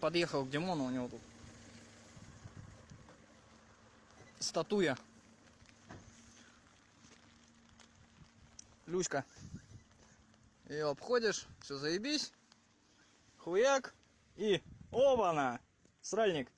подъехал к Димону, у него тут статуя. Люська. Ее обходишь, все заебись. Хуяк. И оба-на! Сральник.